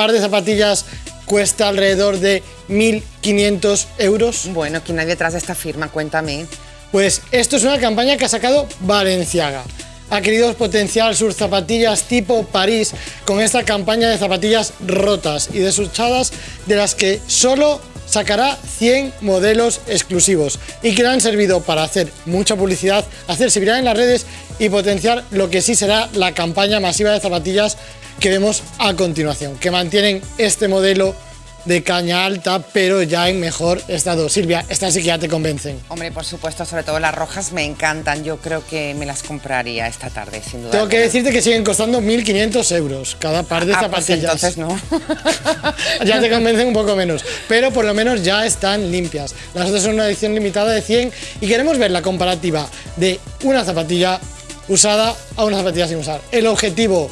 par de zapatillas cuesta alrededor de 1.500 euros. Bueno, ¿quién hay detrás de esta firma? Cuéntame. Pues esto es una campaña que ha sacado Valenciaga. Ha querido potenciar sus zapatillas tipo París con esta campaña de zapatillas rotas y desuchadas de las que solo sacará 100 modelos exclusivos. Y que le han servido para hacer mucha publicidad, hacerse viral en las redes y potenciar lo que sí será la campaña masiva de zapatillas que vemos a continuación, que mantienen este modelo de caña alta, pero ya en mejor estado. Silvia, estas sí que ya te convencen. Hombre, por supuesto, sobre todo las rojas me encantan. Yo creo que me las compraría esta tarde, sin duda. Tengo que decirte que siguen costando 1.500 euros cada par de ah, pues zapatillas. entonces no. ya te convencen un poco menos, pero por lo menos ya están limpias. Las otras son una edición limitada de 100 y queremos ver la comparativa de una zapatilla usada a una zapatilla sin usar. El objetivo